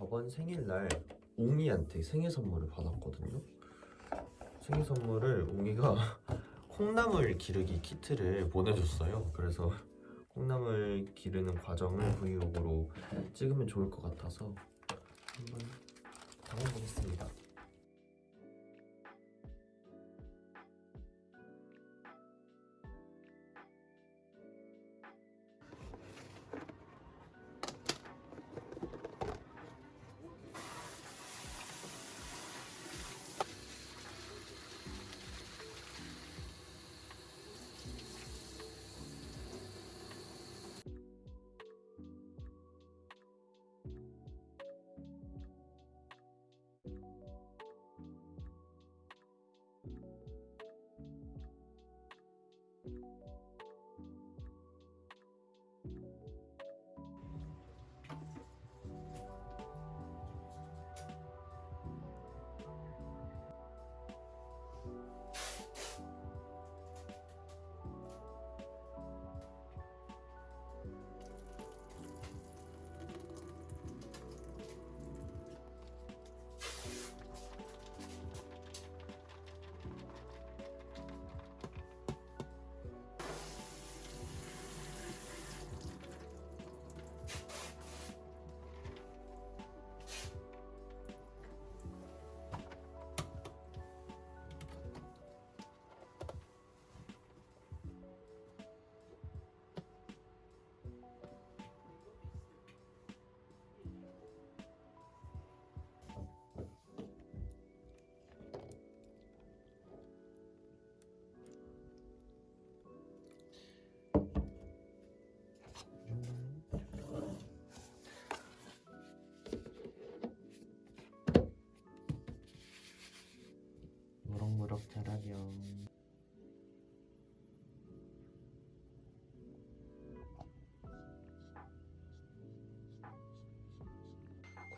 저번 생일날 옹이한테 생일 선물을 받았거든요. 생일 선물을 옹이가 콩나물 기르기 키트를 보내줬어요. 그래서 콩나물 기르는 과정을 브이로그로 찍으면 좋을 것 같아서 한번 담아보겠습니다.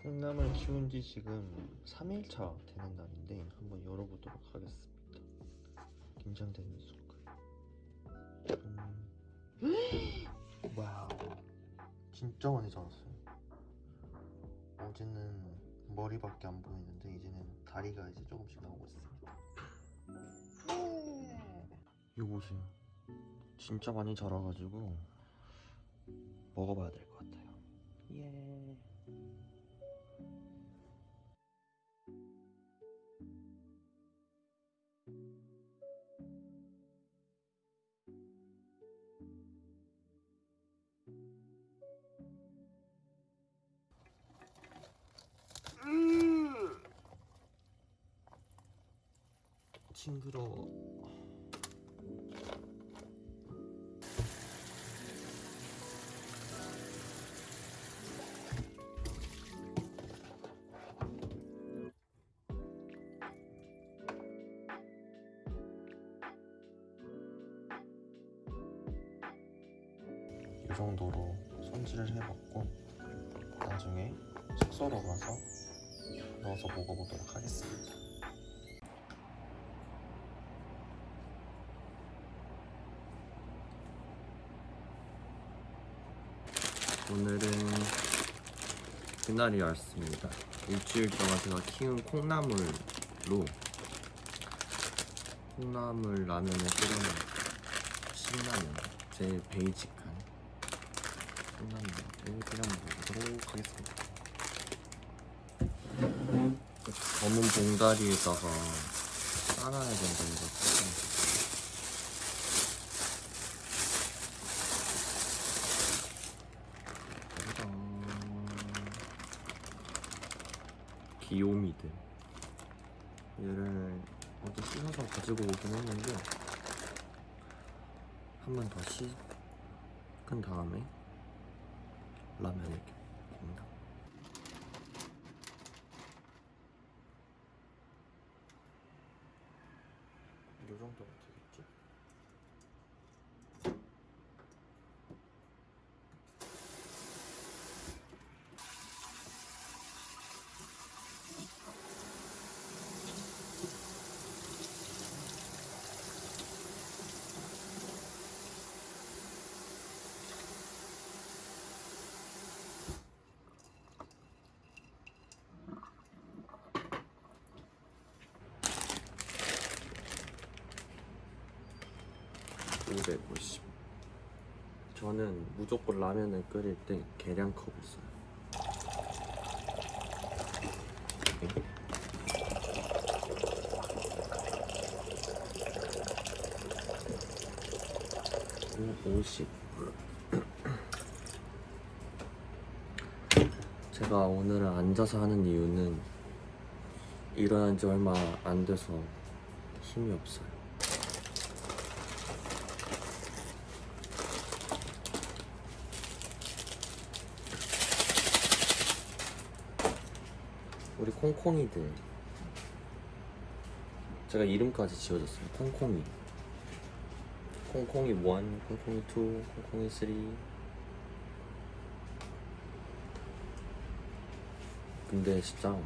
콩나물 키운 지 지금 3일차 되는 날인데 한번 열어보도록 하겠습니다. 긴장되는 순간. 음. 와우. 진짜 많이 자랐어요. 어제는 머리밖에 안 보이는데 이제는 다리가 이제 조금씩 나오고 있습니다. 이거 보세요. 진짜 많이 자라가지고 먹어봐야 될 것 같아요. 예. 징그러워. 이 정도로 손질을 해봤고 나중에 숙소로 가서 넣어서 먹어보도록 하겠습니다. 오늘은 그날이 왔습니다. 일주일 동안 제가 키운 콩나물로 콩나물 라면을 끓여낸 신라면 제일 베이직한 콩나물을 끓여 먹도록 하겠습니다. 검은 봉다리에다가 싸놔야 된다 해가지 귀요미들 얘를 어제 씻어서 가지고 오긴 했는데 한 번 더 씻은 다음에 라면을 봅니다. 이 정도면 되겠 550 저는 무조건 라면을 끓일 때 계량컵을 써요. 오, 50 제가 오늘은 앉아서 하는 이유는 일어난 지 얼마 안 돼서 힘이 없어요. 우리 콩콩이들 제가 이름까지 지어줬어요. 콩콩이. 콩콩이 1, 콩콩이 2, 콩콩이 3. 근데 진짜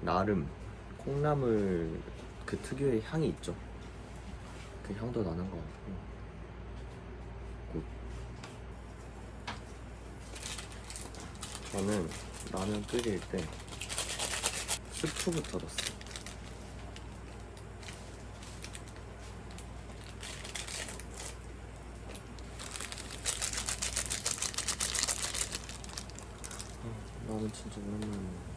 나름 콩나물 그 특유의 향이 있죠. 그 향도 나는 것 같고. Good. 저는 라면 끓일 때 스프부터 넣었어요. 아, 라면 진짜 오랜만에 먹는다.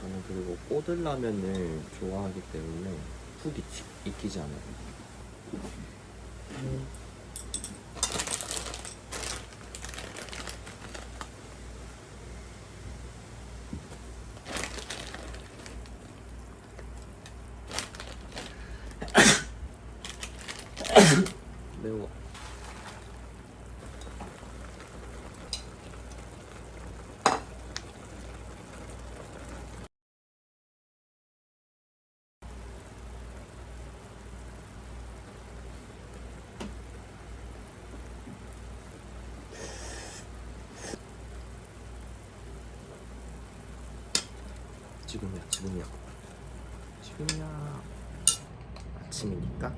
저는 그리고 꼬들라면을 좋아하기 때문에 푹 익히, 익히지 않아요. 매워. 지금이야, 지금이야. 지금이야. 아침이니까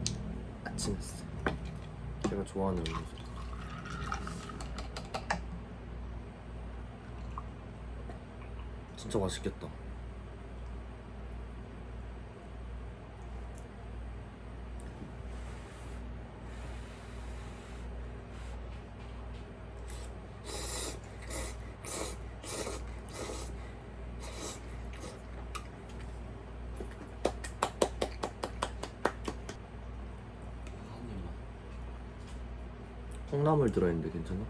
아침했어. 제가 좋아하는 음료수. 진짜 맛있겠다. 콩나물 들어있는데 괜찮아?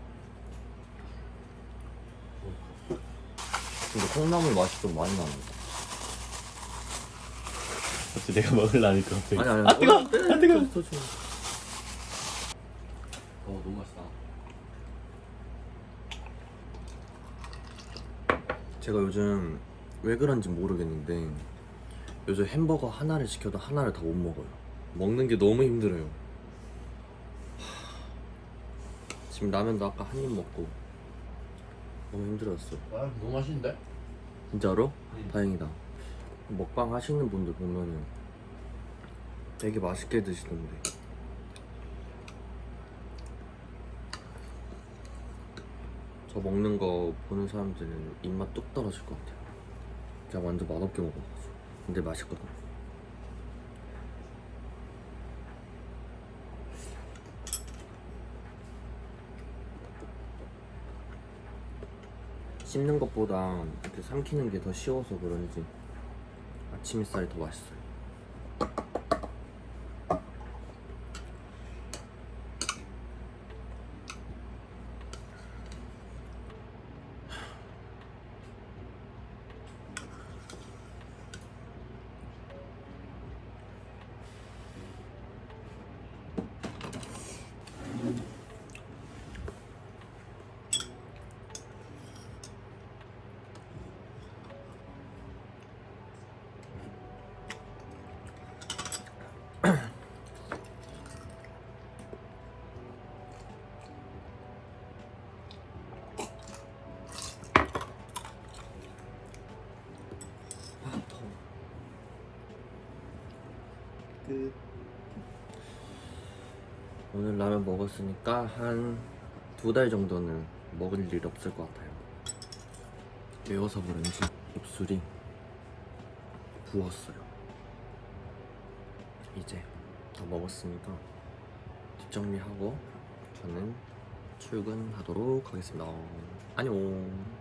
근데 콩나물 맛이 좀 많이 나는 거 어째 내가 먹으려니까 갑자기 아니 아니 아 뜨거! 아아 뜨거! 더 줘. 어 너무 맛있다 제가 요즘 왜 그런지 모르겠는데 요즘 햄버거 하나를 시켜도 하나를 다 못 먹어요 먹는 게 너무 힘들어요 하, 지금 라면도 아까 한 입 먹고 너무 힘들었어 아 너무 맛있는데? 진짜로? 응. 다행이다 먹방 하시는 분들 보면은 되게 맛있게 드시던데 저 먹는 거 보는 사람들은 입맛 뚝 떨어질 것 같아요 제가 완전 맛없게 먹어가지고 근데 맛있거든 씹는 것보다 이렇게 삼키는 게 더 쉬워서 그런지 아침 햇살이 더 맛있어요. 아 더워. 끝 오늘 라면 먹었으니까 한 두 달 정도는 먹을 일 없을 것 같아요. 매워서 그런지 입술이 부었어요. 이제 다 먹었으니까 뒷정리하고 저는 출근하도록 하겠습니다. 안녕.